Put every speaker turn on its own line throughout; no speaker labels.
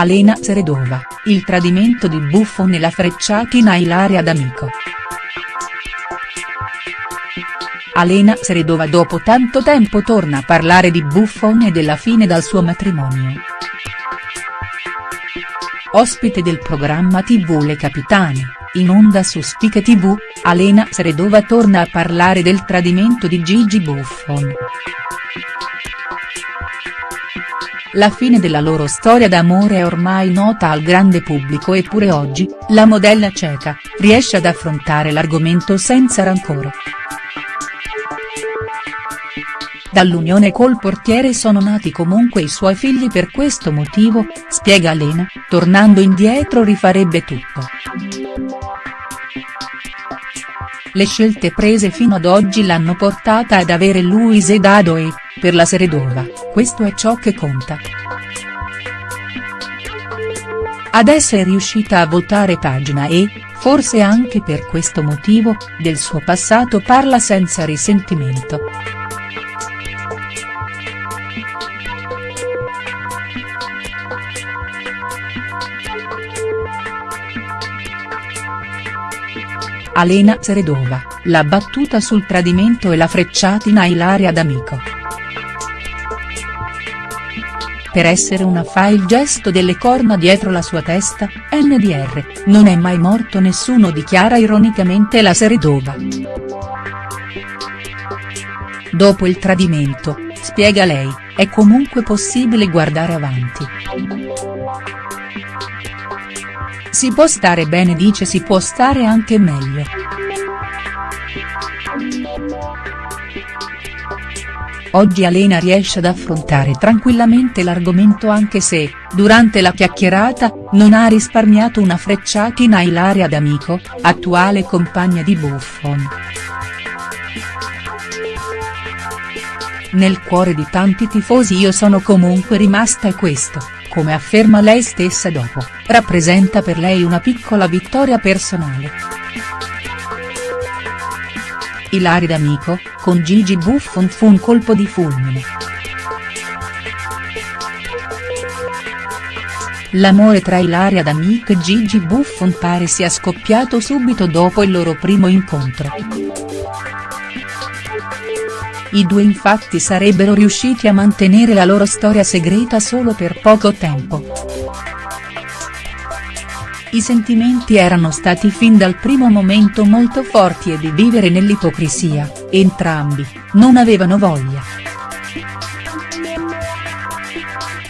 Alena Seredova, il tradimento di Buffon e la frecciatina Ilaria D'Amico. Alena Seredova dopo tanto tempo torna a parlare di Buffon e della fine dal suo matrimonio. Ospite del programma tv Le Capitane, in onda su Spiche tv, Alena Seredova torna a parlare del tradimento di Gigi Buffon. La fine della loro storia d'amore è ormai nota al grande pubblico eppure oggi, la modella ceca, riesce ad affrontare l'argomento senza rancore. Dall'unione col portiere sono nati comunque i suoi figli per questo motivo, spiega Lena, tornando indietro rifarebbe tutto. Le scelte prese fino ad oggi l'hanno portata ad avere Luise e, per la Seredova, questo è ciò che conta. Adesso è riuscita a voltare pagina e, forse anche per questo motivo, del suo passato parla senza risentimento. Alena Seredova, la battuta sul tradimento e la frecciatina Ilaria D'Amico. Per essere una fa il gesto delle corna dietro la sua testa, NDR, non è mai morto nessuno dichiara ironicamente la Seredova. Dopo il tradimento, spiega lei, è comunque possibile guardare avanti. Si può stare bene dice si può stare anche meglio. Oggi Alena riesce ad affrontare tranquillamente l'argomento anche se, durante la chiacchierata, non ha risparmiato una frecciatina a Ilaria D'Amico, attuale compagna di Buffon. Nel cuore di tanti tifosi io sono comunque rimasta e questo, come afferma lei stessa dopo, rappresenta per lei una piccola vittoria personale. Ilaria D'Amico, con Gigi Buffon fu un colpo di fulmine. L'amore tra Ilaria D'Amico e Gigi Buffon pare sia scoppiato subito dopo il loro primo incontro. I due infatti sarebbero riusciti a mantenere la loro storia segreta solo per poco tempo. I sentimenti erano stati fin dal primo momento molto forti e di vivere nell'ipocrisia, entrambi, non avevano voglia.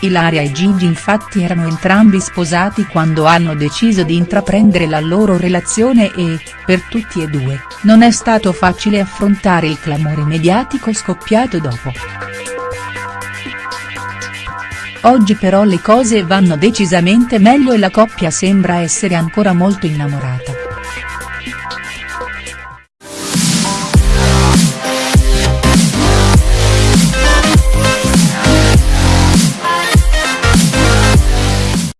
Ilaria e Gigi infatti erano entrambi sposati quando hanno deciso di intraprendere la loro relazione e, per tutti e due, non è stato facile affrontare il clamore mediatico scoppiato dopo. Oggi però le cose vanno decisamente meglio e la coppia sembra essere ancora molto innamorata.